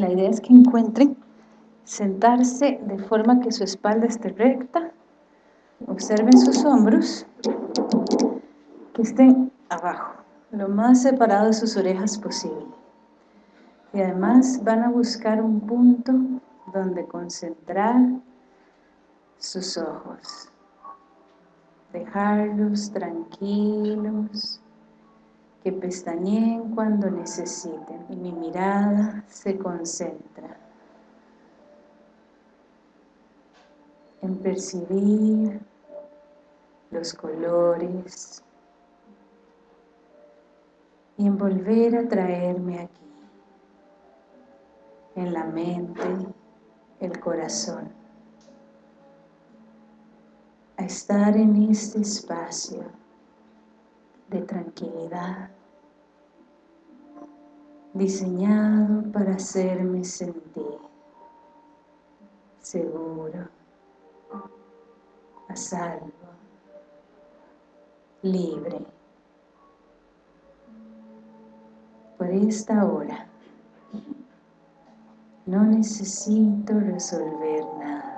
la idea es que encuentren sentarse de forma que su espalda esté recta, observen sus hombros, que estén abajo, lo más separado de sus orejas posible. Y además van a buscar un punto donde concentrar sus ojos. Dejarlos tranquilos, que pestañeen cuando necesiten y mi mirada se concentra en percibir los colores y en volver a traerme aquí en la mente, el corazón a estar en este espacio de tranquilidad diseñado para hacerme sentir seguro, a salvo, libre. Por esta hora no necesito resolver nada.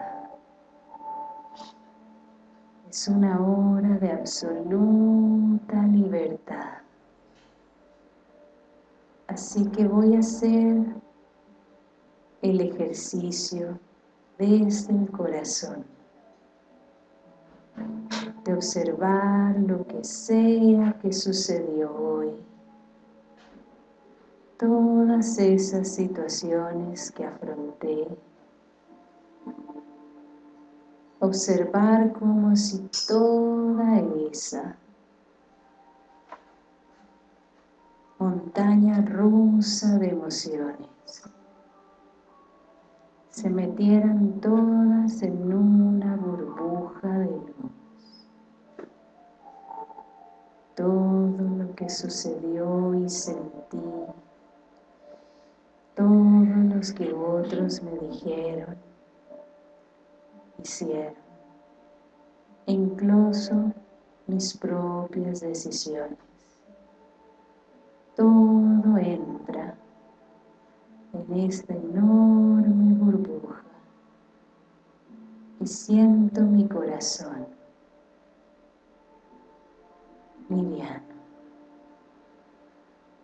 Es una hora de absoluta libertad. Así que voy a hacer el ejercicio desde el corazón. De observar lo que sea que sucedió hoy. Todas esas situaciones que afronté observar como si toda esa montaña rusa de emociones se metieran todas en una burbuja de luz. Todo lo que sucedió y sentí, todos los que otros me dijeron, hicieron, incluso mis propias decisiones todo entra en esta enorme burbuja y siento mi corazón liviano.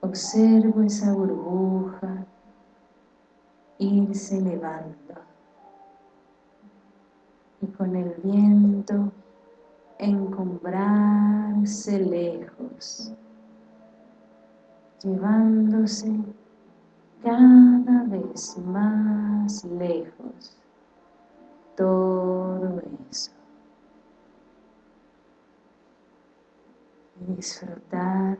Observo esa burbuja irse elevando y con el viento encumbrarse lejos llevándose cada vez más lejos todo eso. Y disfrutar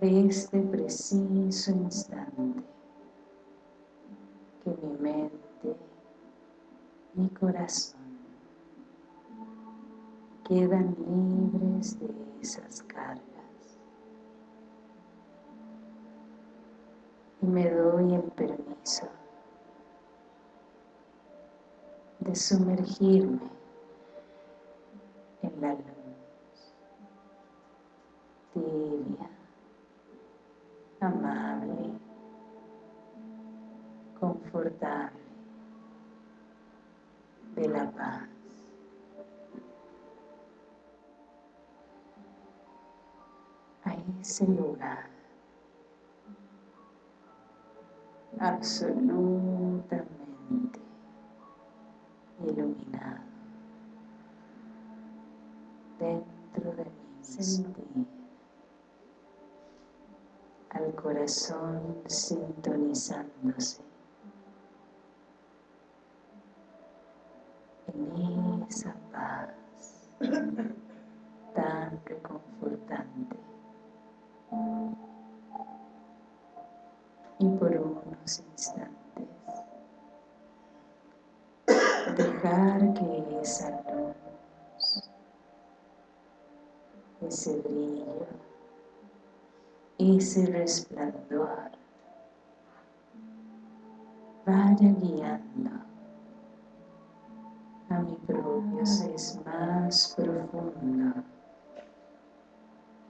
de este preciso instante que mi mente, mi corazón. Quedan libres de esas cargas. Y me doy el permiso de sumergirme en la luz tibia, amable, confortable de la paz. A ese lugar absolutamente iluminado. Dentro de mí sentí al corazón sintonizándose en esa paz tan reconfortante. Y por unos instantes dejar que esa luz, ese brillo, ese resplandor vaya guiando a mi propio ser más profundo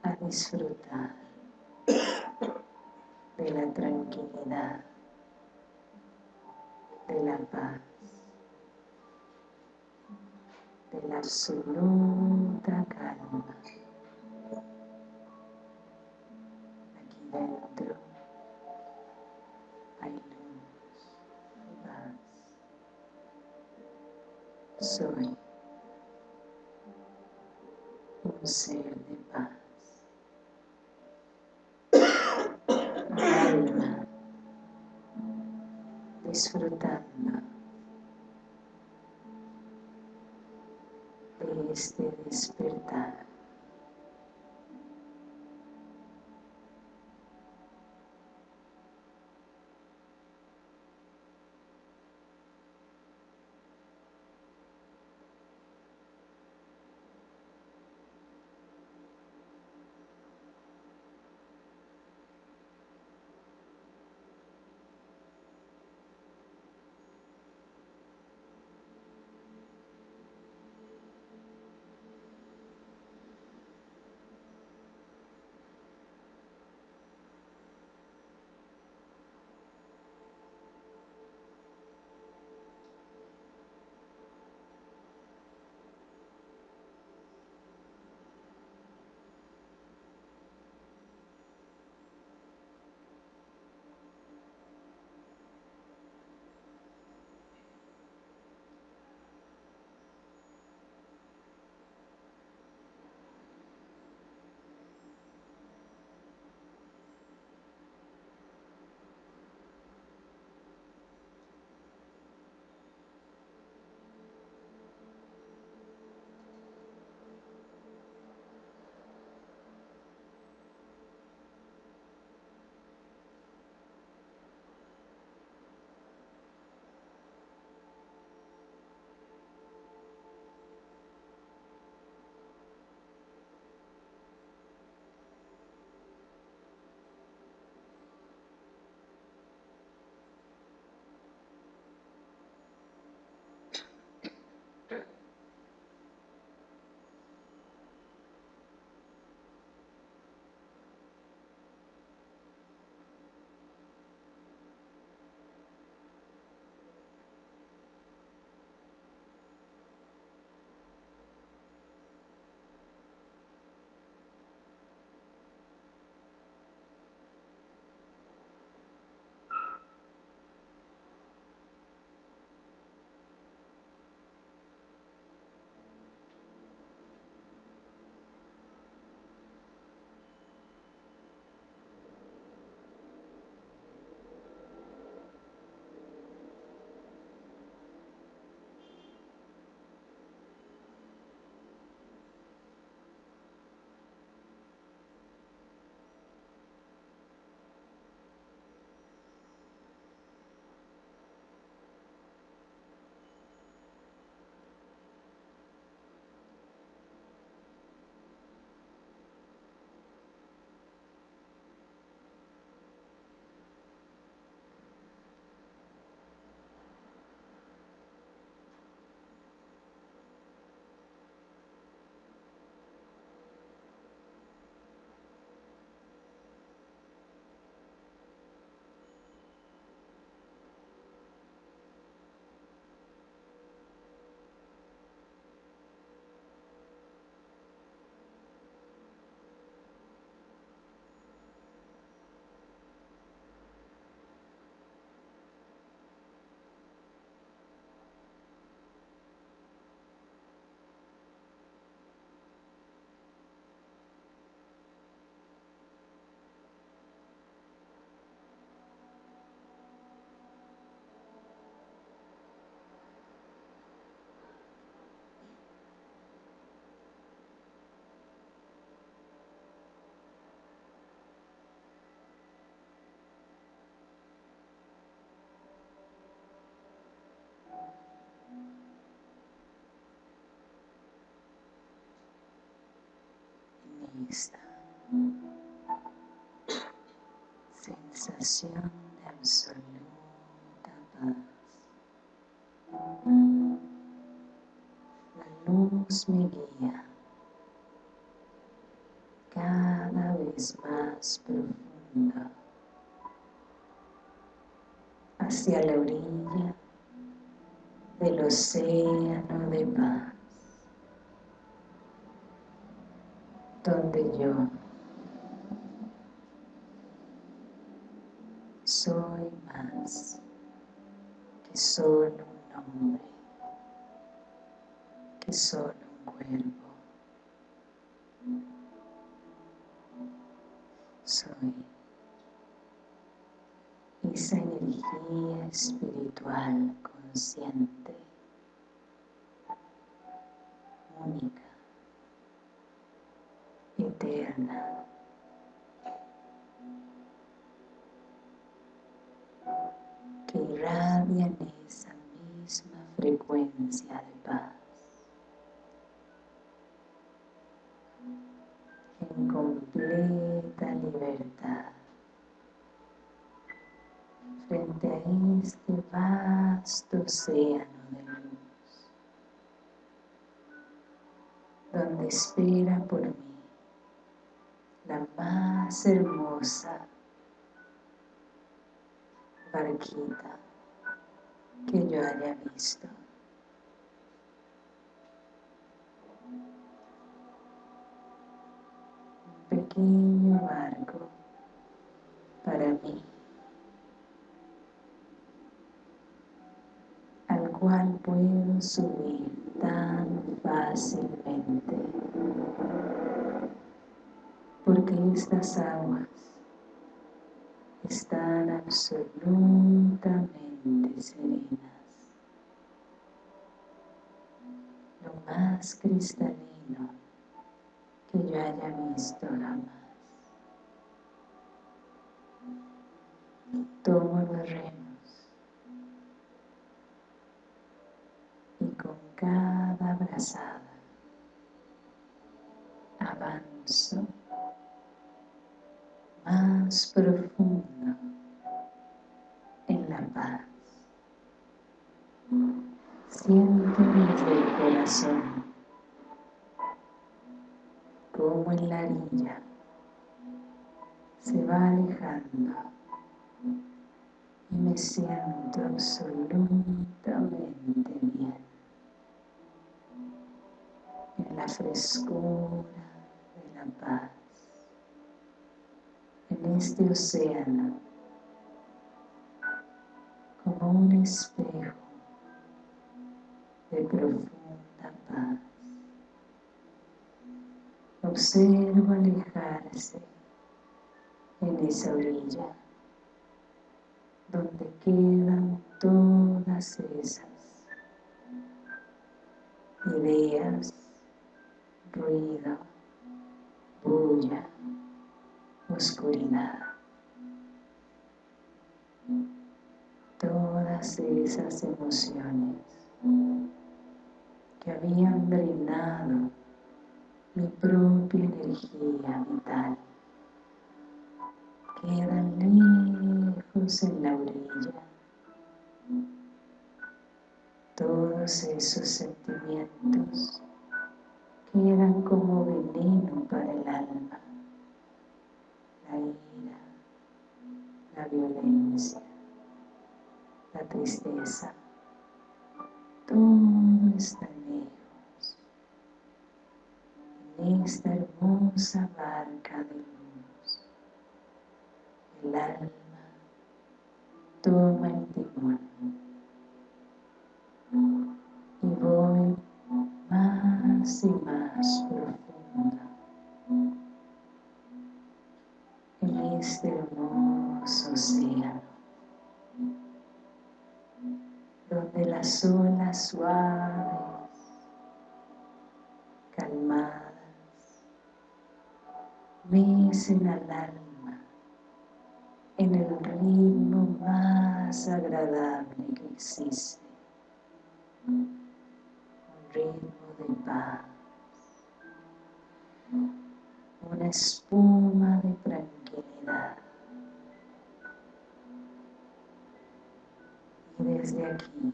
a disfrutar de la tranquilidad de la paz, de la absoluta calma. Aquí dentro hay Soy un ser de paz. Alma disfrutando de este despertar. Esta sensación de absoluta paz. La luz me guía. Cada vez más profunda hacia la orilla del océano de paz, donde yo soy más que solo un nombre, que solo un cuerpo. Soy esa energía espiritual consciente, única, eterna. que irradia en esa misma frecuencia de paz. En completa libertad frente a este vasto océano de luz, donde espera por mí la más hermosa barquita que yo haya visto. Un pequeño barco para mí. cual puedo subir tan fácilmente porque estas aguas están absolutamente serenas. Lo más cristalino que yo haya visto jamás tomo los remos cada abrazada avanzo profundo en la paz. Siento desde el corazón como en la orilla se va alejando y me siento absolutamente bien en la frescura de la paz, este océano, como un espejo de profunda paz. Observo alejarse en esa orilla donde quedan todas esas ideas ruido, bulla, oscuridad. Todas esas emociones que habían drenado mi propia energía vital quedan lejos en la orilla. Todos esos sentimientos eran como veneno para el alma, la ira, la violencia, la tristeza, todo está lejos en esta hermosa barca de luz. El alma toma el timón y voy más y más profunda este hermoso océano donde las olas suaves calmadas mecen al alma en el ritmo más agradable que existe ritmo de paz, una espuma de tranquilidad. Y desde aquí,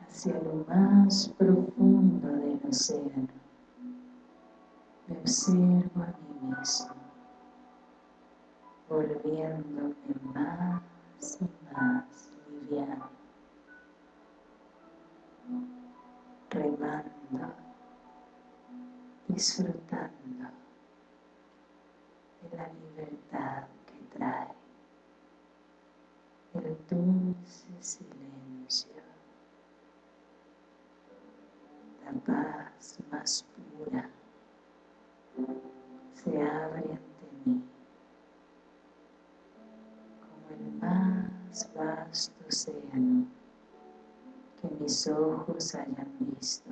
hacia lo más profundo del océano, me observo a mí mismo, volviéndome más y más liviano, remando, disfrutando que trae el dulce silencio, la paz más pura se abre ante mí como el más vasto océano que mis ojos hayan visto.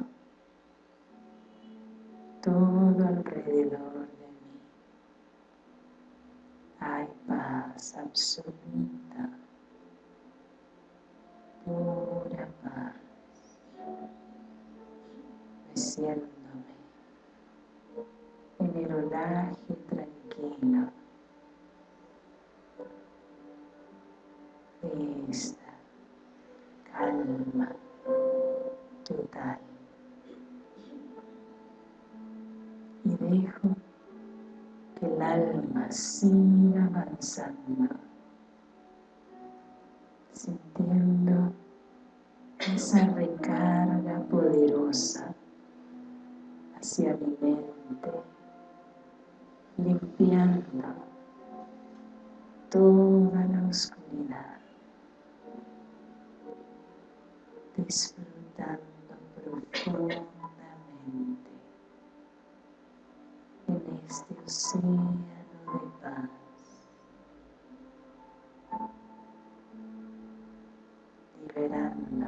Todo alrededor hay paz absoluta. Pura paz. Meciéndome en el olaje tranquilo de esta calma total. Y dejo alma siga avanzando sintiendo esa recarga poderosa hacia mi mente limpiando toda la oscuridad disfrutando profundamente de paz. Liberando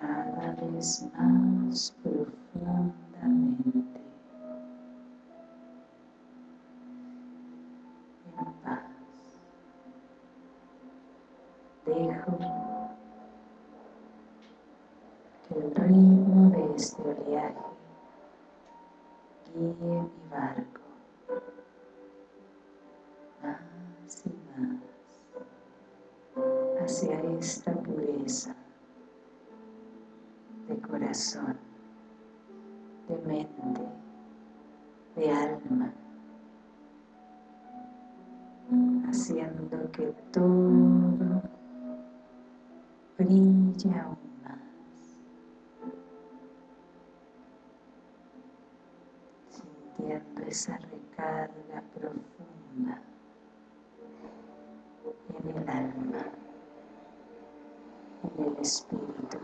cada vez más profundamente en paz. Dejo que el ritmo de este oleaje guíe mi barco. Más y más. Hacia esta pureza de corazón, de mente, de alma, haciendo que todo brille aún sintiendo esa recarga profunda en el alma, en el espíritu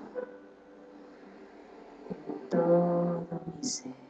todo mi ser.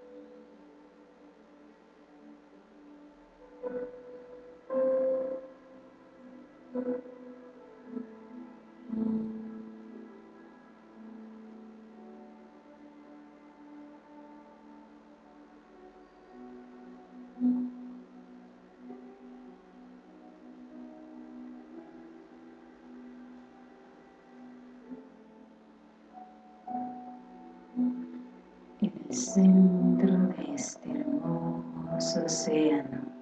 centro de este hermoso océano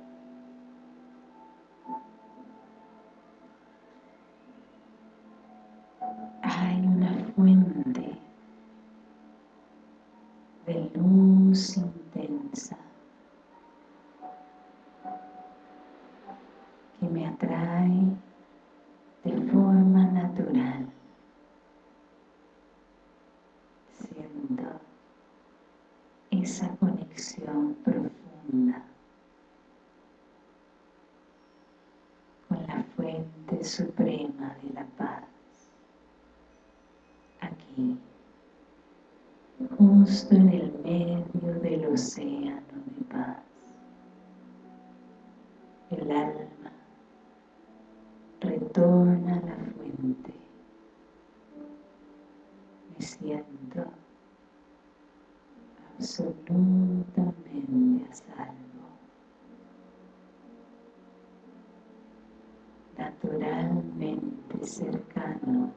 suprema de la paz. Aquí, justo en el medio del océano de paz. El alma retorna a la cercano,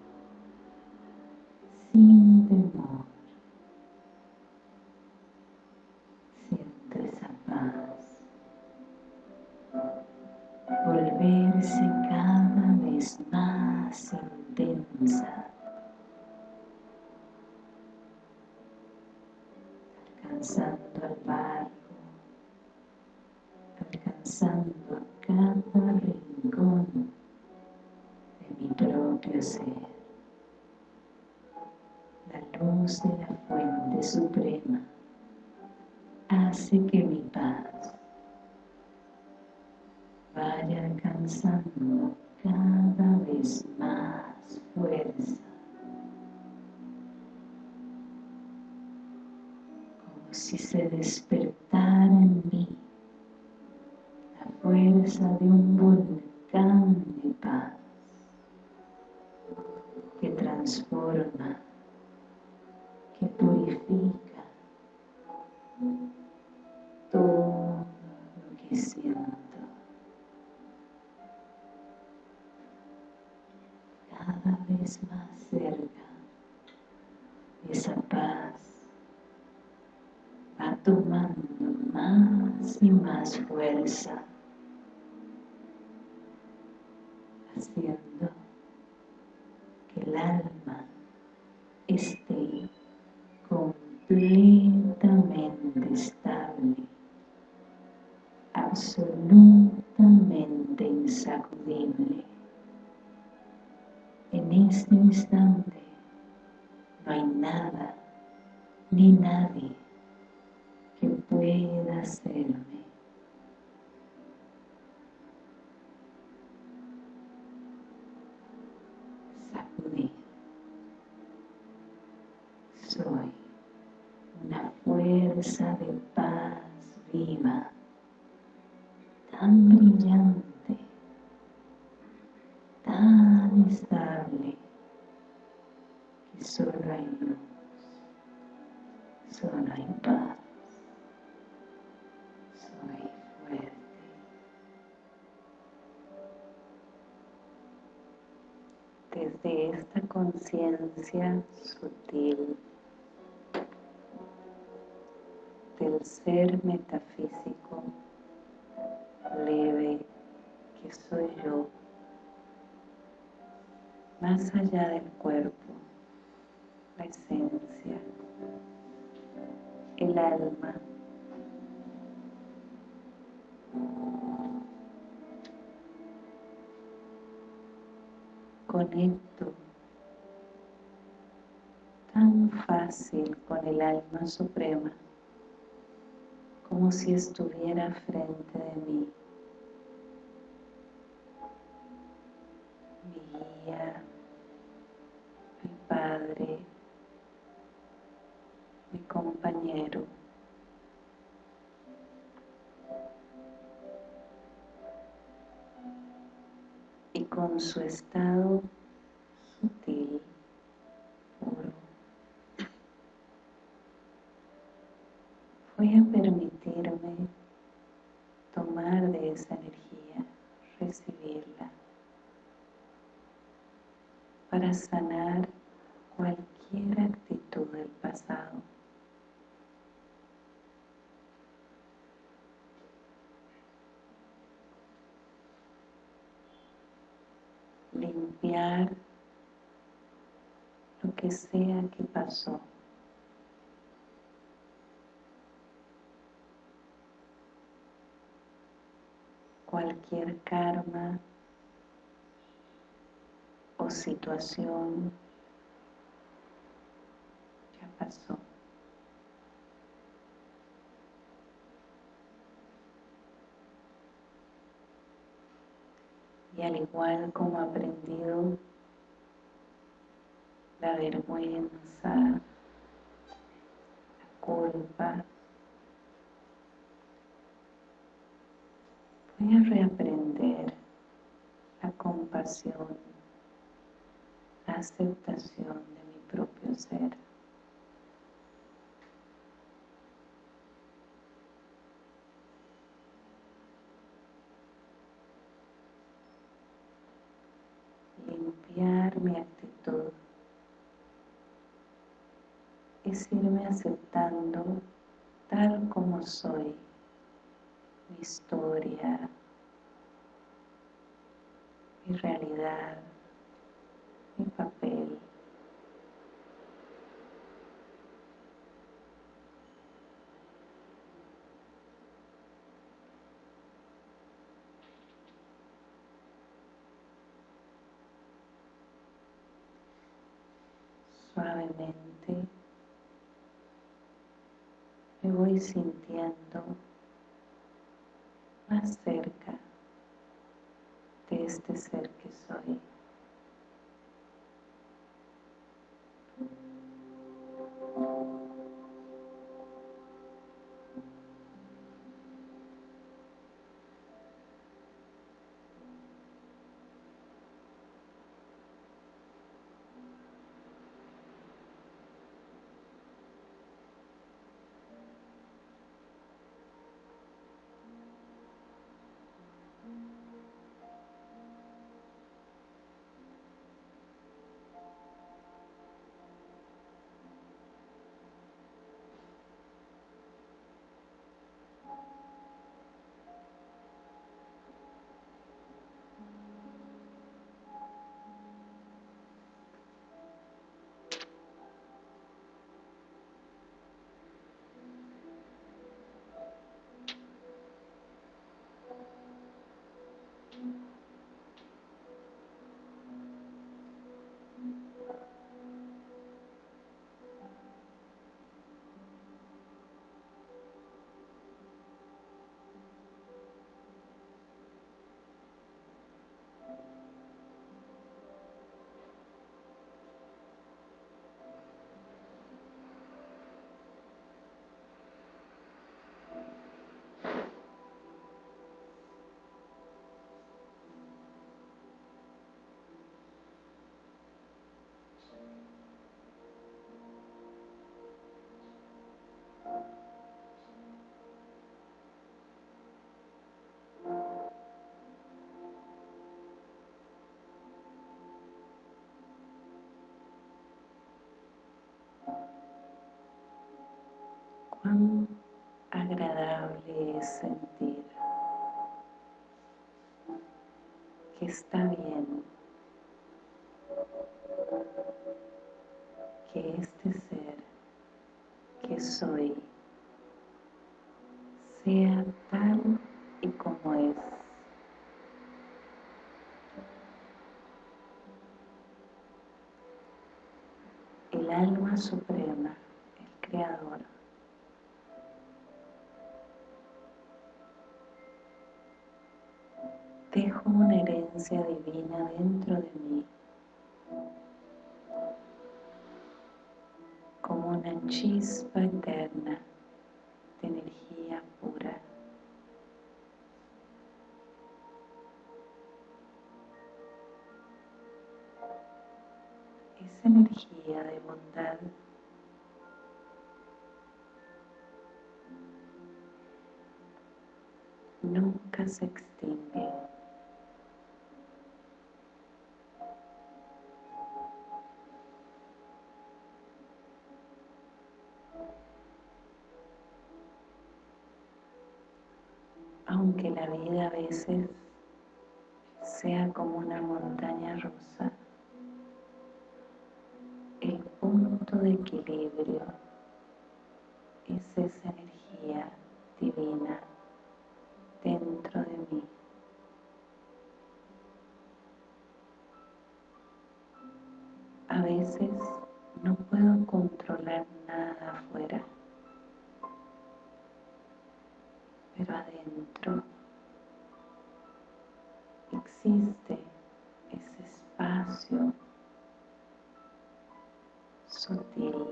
más fuerza si se despertara en mí la fuerza de un volcán de paz que transforma, que purifica todo lo que siento. Vez más cerca esa paz tomando más y más fuerza, haciendo que el alma esté completamente estable, absolutamente insacudible. En este instante no hay nada ni nadie pueda hacerme. Sacudir. Soy una fuerza de paz viva, tan brillante, tan estable, que solo hay luz, solo hay paz. desde esta conciencia sutil del ser metafísico leve que soy yo, más allá del cuerpo, la esencia, el alma, conecto tan fácil con el alma suprema como si estuviera frente de mí. Padre, mi compañero. con su estado sutil, puro. Voy a permitirme tomar de esa energía, recibirla, para sanar cualquier actitud del pasado. limpiar lo que sea que pasó. Cualquier karma o situación ya pasó. Y al igual como aprendido la vergüenza, la culpa, voy a reaprender la compasión, la aceptación de mi propio ser. Limpiar mi actitud es irme aceptando tal como soy, mi historia, mi realidad, mi papel. Suavemente me voy sintiendo cuán agradable es sentir que está bien, que este ser que soy sea tal y como es. El alma suprema, dejo una herencia divina dentro de mí como una chispa eterna de energía pura. Esa energía de bondad nunca se extingue. Veces sea como una montaña rusa, el punto de equilibrio es esa energía divina dentro de mí. A veces no puedo controlar nada afuera, pero adentro existe ese espacio sutil,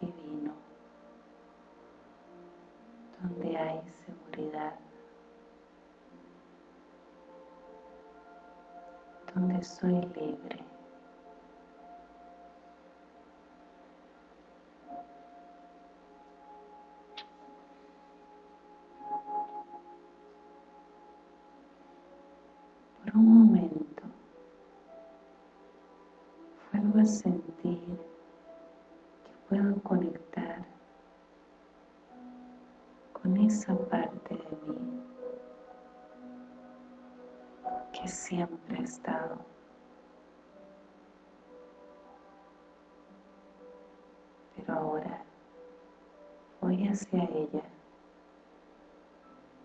divino, donde hay seguridad, donde soy libre. Sentir que puedo conectar con esa parte de mí que siempre ha estado. Pero ahora voy hacia ella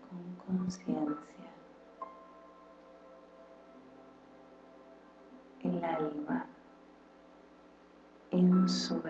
con conciencia. El alma en su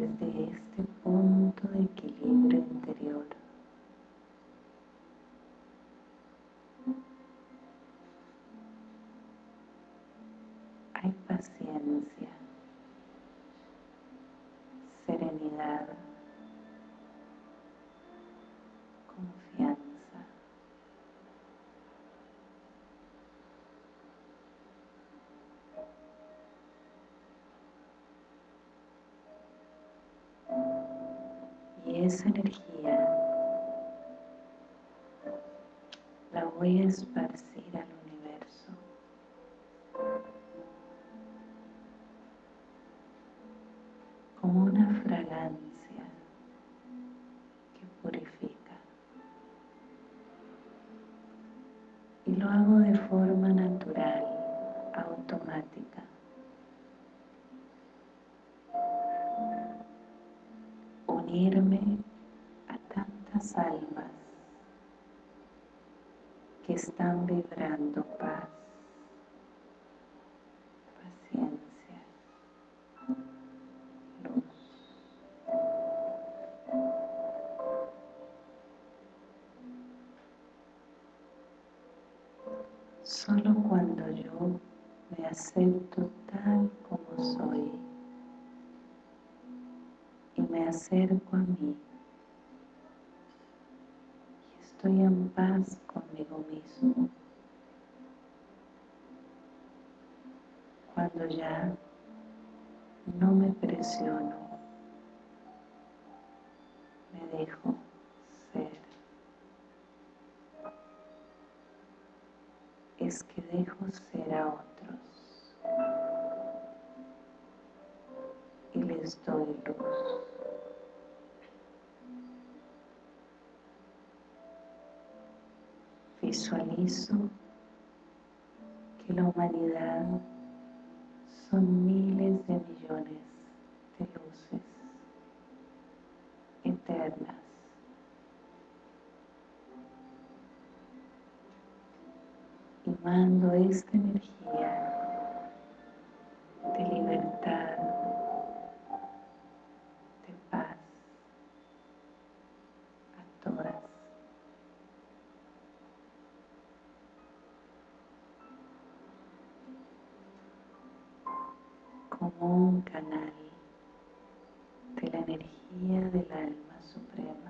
desde este punto de equilibrio interior. Esa energía. La voy a esparcir al Solo cuando yo me acepto tal como soy y me acerco a mí y estoy en paz conmigo mismo. Cuando ya no me presiono, me dejo Es que dejo ser a otros y les doy luz. Visualizo que la humanidad son miles de millones de luces eternas tomando esta energía de libertad, de paz a todas. como un canal de la energía del alma suprema.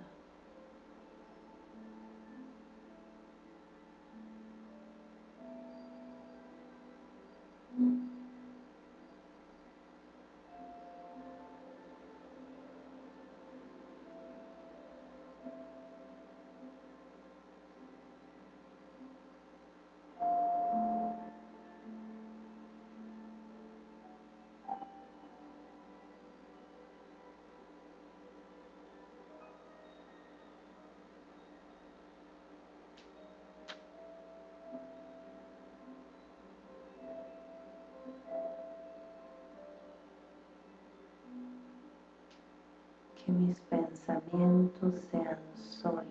Que mis pensamientos sean solo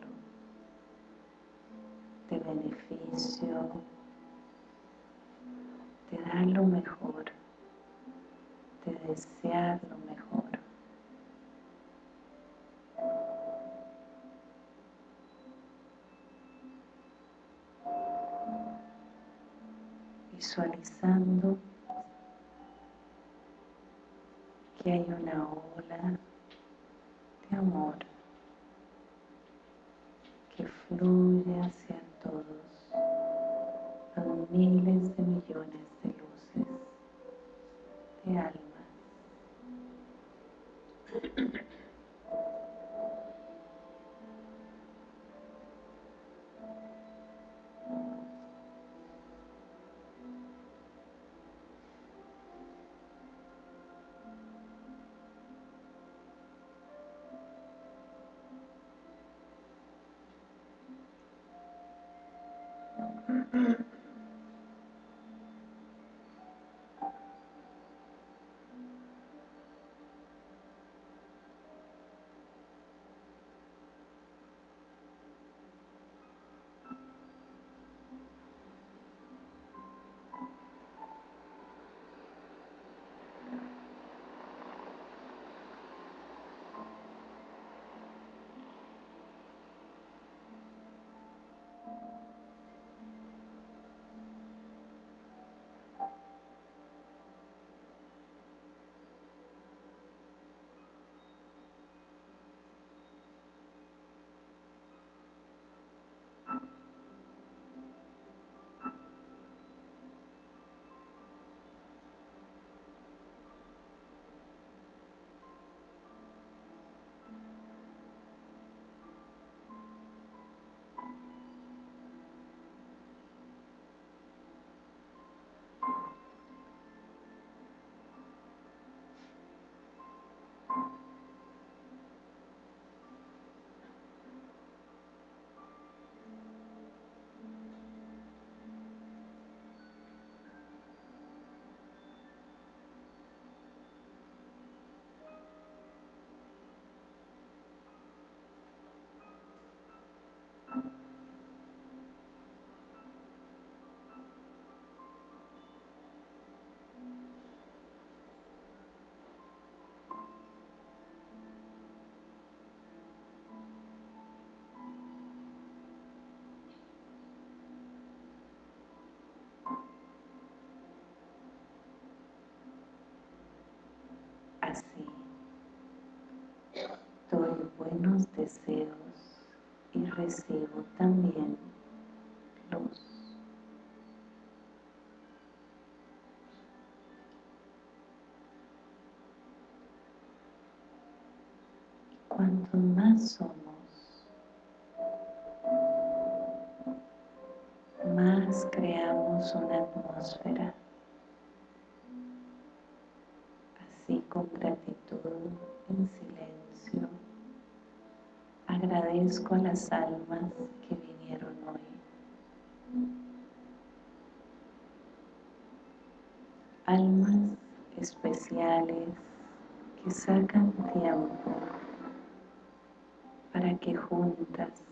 de beneficio, de dar lo mejor, de desear lo mejor. Visualizando que hay una ola amor que fluye hacia todos los miles de millones de luces de almas. Así, doy buenos deseos y recibo también luz. Cuanto más somos, más creamos una atmósfera gratitud en silencio. Agradezco a las almas que vinieron hoy. Almas especiales que sacan tiempo para que juntas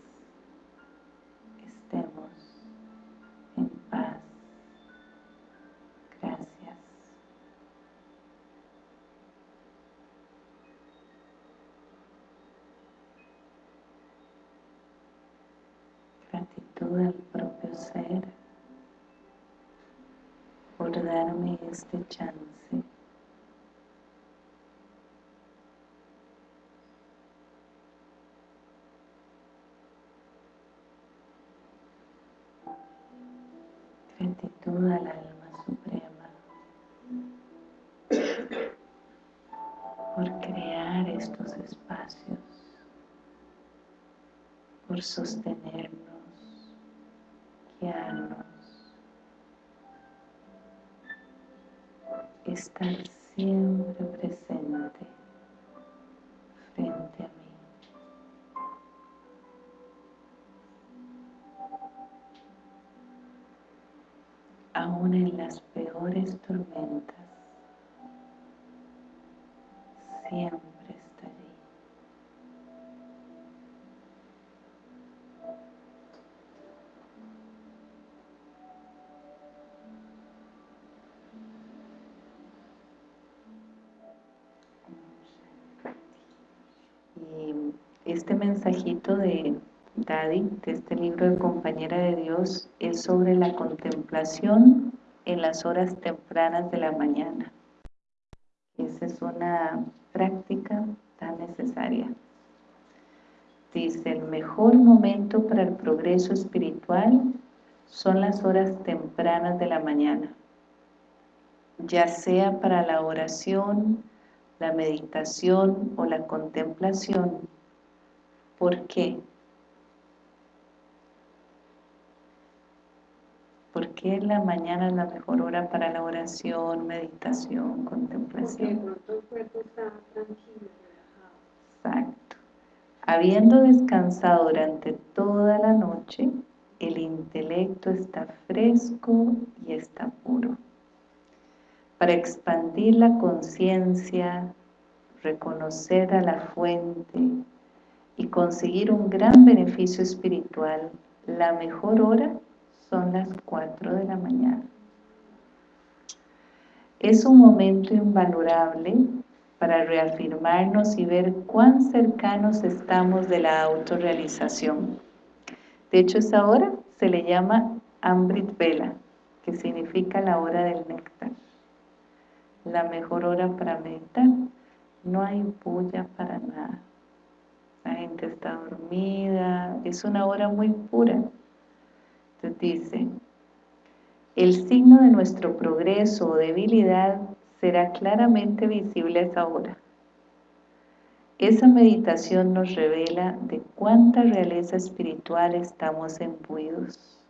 este chance. Gratitud al alma suprema por crear estos espacios, por sostenernos, guiarnos. Estar siempre presente frente a mí. Aún en las peores tormentas, siempre mensajito de Daddy, de este libro de Compañera de Dios, es sobre la contemplación en las horas tempranas de la mañana. Esa es una práctica tan necesaria. Dice, el mejor momento para el progreso espiritual son las horas tempranas de la mañana, ya sea para la oración, la meditación o la contemplación, ¿Por qué? ¿Por qué la mañana es la mejor hora para la oración, meditación, contemplación? Porque el cuerpo está tranquilo, relajado. Exacto. Habiendo descansado durante toda la noche, el intelecto está fresco y está puro. Para expandir la conciencia, reconocer a la fuente, y conseguir un gran beneficio espiritual, la mejor hora son las 4 de la mañana. Es un momento invalorable para reafirmarnos y ver cuán cercanos estamos de la autorrealización. De hecho, esa hora se le llama Amrit Vela, que significa la hora del néctar. La mejor hora para meditar. No hay bulla para nada la gente está dormida, es una hora muy pura. Entonces dice, el signo de nuestro progreso o debilidad será claramente visible a esa hora. Esa meditación nos revela de cuánta realeza espiritual estamos embuidos.